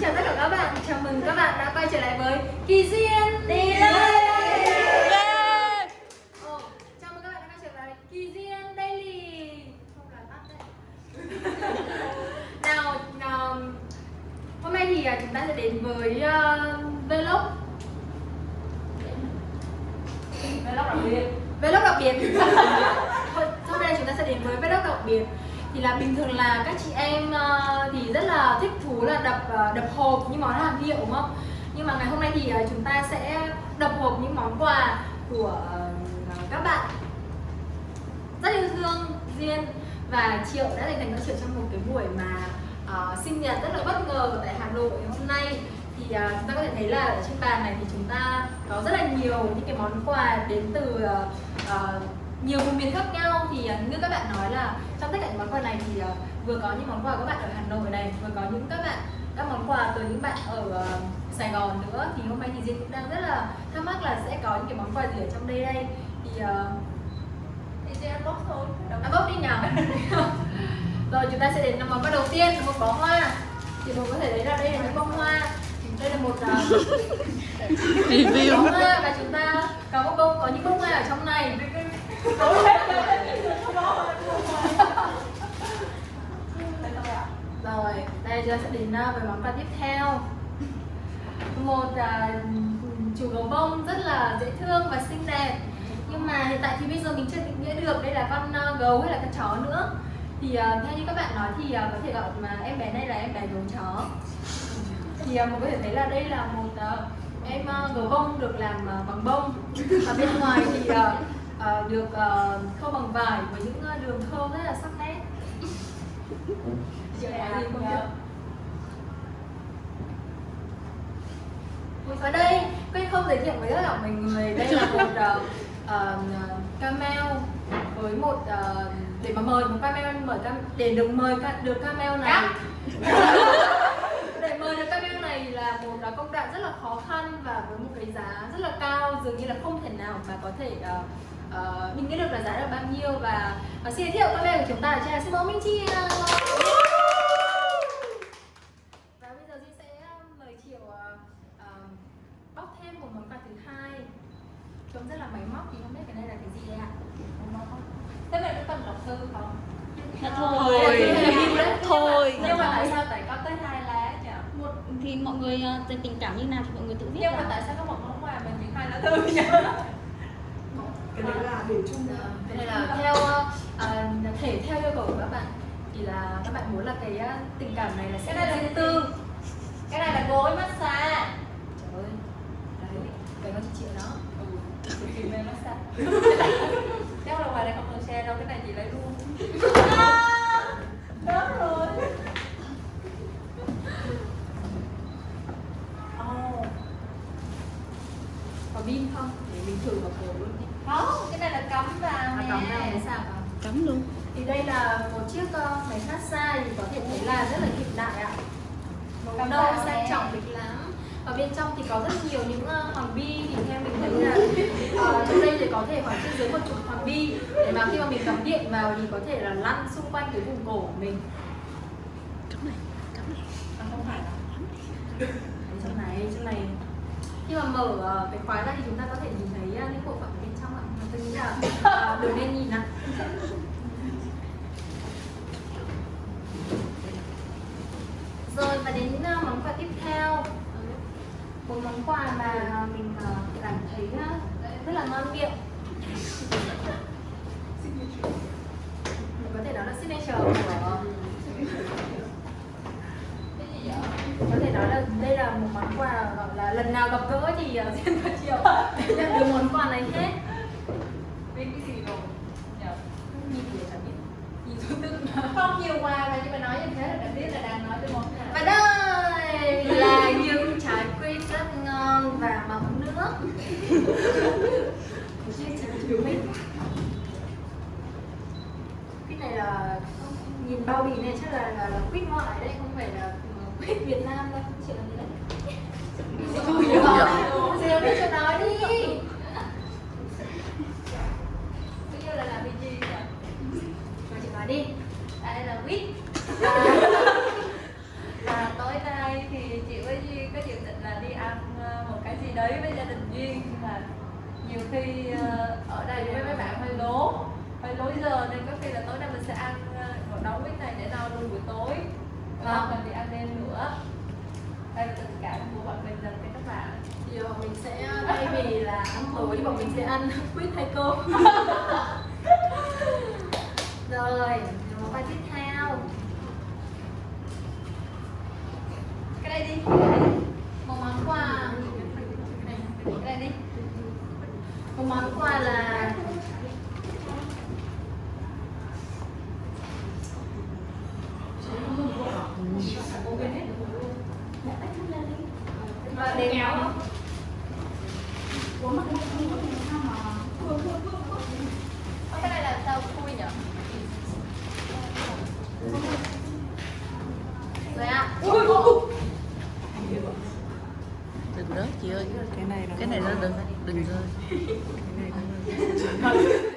chào tất cả các bạn, chào mừng các bạn đã quay trở lại với Kỳ Duyên. Đi lên Chào mừng các bạn đã quay trở lại Kỳ Duyên Daily. Không là tắt đấy. Nào, nào hôm nay thì à, chúng ta sẽ đến với uh, Vlog. Vlog đặc biệt. Vlog đặc biệt. Sau đây chúng ta sẽ đến với Vlog đặc biệt thì là bình thường là các chị em ờ, thì rất là thích thú là đập ờ, đập hộp những món hàng hiệu đúng không? Nhưng mà ngày hôm nay thì ờ, chúng ta sẽ đập hộp những món quà của các bạn. Rất yêu thương Duyên. Và Triệu đã dành thành cho Triệu trong một cái buổi mà uh, sinh nhật rất là bất ngờ tại Hà Nội hôm nay. Thì uh, chúng ta có thể thấy là ở trên bàn này thì chúng ta có rất là nhiều những cái món quà đến từ uh, uh, nhiều vùng miền khác nhau thì uh, như các bạn nói là trong tất cả những món quà này thì uh, vừa có những món quà các bạn ở Hà Nội này vừa có những các bạn các món quà từ những bạn ở uh, Sài Gòn nữa. Thì hôm nay thì Diên cũng đang rất là thắc mắc là sẽ có những cái món quà gì ở trong đây đây. Thì thì Diên unbox thôi à, bốc đi nhỉ rồi chúng ta sẽ đến món quà đầu tiên là một bó hoa. Thì mình có thể thấy là đây là những bông hoa đây là một uh, review. Và chúng ta có một bông có những bông hoa ở trong này. Rồi đây ta sẽ đến uh, với món quà tiếp theo. Một uh, chú gấu bông rất là dễ thương và xinh đẹp. Nhưng mà hiện tại thì bây giờ mình chưa định nghĩa được đây là con uh, gấu hay là con chó nữa. Thì uh, theo như các bạn nói thì uh, có thể gọi mà em bé này là em bé gấu chó thì uh, mình có thể thấy là đây là một uh, em uh, gấu bông được làm uh, bằng bông. Và bên ngoài thì uh, uh, được uh, khâu bằng vải với những uh, đường khâu rất là sắc nét. Chị gì không biết? Ở đây, quên không giới thiệu với tất cả mọi người Đây là một uh, uh, camel với một uh, để mà mời một camel mời cam, để được mời được camel này để mời được camel này là một uh, công đoạn rất là khó khăn và với một cái giá rất là cao dường như là không thể nào mà có thể uh, uh, mình nghĩ được là giá là bao nhiêu. Và uh, xin giới thiệu camel của chúng ta là xin mẫu Minh Chi và bây giờ Duy sẽ mời Triệu uh, uh, bóc thêm một món quà thứ hai trông rất là máy móc thì không biết cái này là cái gì đây ạ thế này có cần đọc thư không Dạ thôi thôi nhưng mà tại sao tại có tới hai lá nhỉ một thì mọi người ờ, tình tình cảm như nào thì mọi người tự viết nhưng mà tại sao có một món quà mà chỉ hai lá thư nhỉ cái đấy là để chung Ờ, cái này là theo uh, thể theo yêu cầu của các bạn. Thì là các bạn muốn là cái tình cảm này là sẽ Cái này là riêng tư gì? cái này là gối massage trời ơi đấy cái con chị triệu đó ừ tìm về massage chắc là ngoài đây không cần xe đâu cái này chị lấy luôn đó rồi oh. có pin thử vào cổ luôn. Đi không cái này là cắm vào à, nè. cắm vào sao ạ? Cắm luôn. Thì đây là một chiếc uh, máy massage thì có thể thấy là rất là hiện đại ạ. Màu Cắm nâu sang trọng lịch lãm ở bên trong thì có rất nhiều những uh, hoàng bi thì theo mình thấy là uh, trong đây thì có thể khoảng trên dưới một chục hoàng bi. Để mà khi mà mình cắm điện vào thì có thể là lăn xung quanh cái vùng cổ của mình. Cắm này cắm này. À, không phải đâu. Đấy, trong này trong này khi mà mở uh, cái khóa ra thì chúng ta có thể nhìn thấy uh, những bộ phận ở bên trong ạ. Mà tôi nghĩ là uh, đừng nên nhìn ạ. Rồi và đến uh, món quà tiếp theo. Một món quà mà mình uh, cảm thấy uh, rất là ngon miệng. Có thể đó là signature của cái gì vậy có thể nói là đây là một món quà gọi là lần nào gặp gỡ thì Diên và Triệu nhận được món quà này hết. Biết cái gì rồi nhỉ nhìn thì chẳng biết. Nhìn thứ tự không nhiều quà mà nhưng mà nói như thế là đã biết là đang nói tới món nào. Và đây là những trái quýt rất ngon và mọng nước. Quýt này là nhìn bao bì này chắc là là, là quýt ngoại đấy không phải là uh, quýt Việt Nam đâu chị làm gì đấy Ôi giời ơi, Diệu biết cho nói đi bây giờ là làm cái gì vậy Mà chị nói đi đây là quýt À, là tối nay thì chị khi ờ, đây với mấy bạn hơi lố. Hơi lối giờ nên có khi là tối nay mình sẽ ăn ờ, một nấu bít này để no luôn buổi tối. Và Vâng. cần đi ăn đêm nữa. Đây là tình cảm của bọn mình dành cho các bạn. Bọn mình sẽ thay vì là ăn tối bọn mình sẽ ăn quýt hay cơm rồi món bài tiếp theo cái đây đi một món quà cái đây đi có món quà là và để kéo không? Cái này là sao khui nhỉ rồi ạ À. chị ơi. Cái này nó cái này nó đừng đừng rơi. cái này nó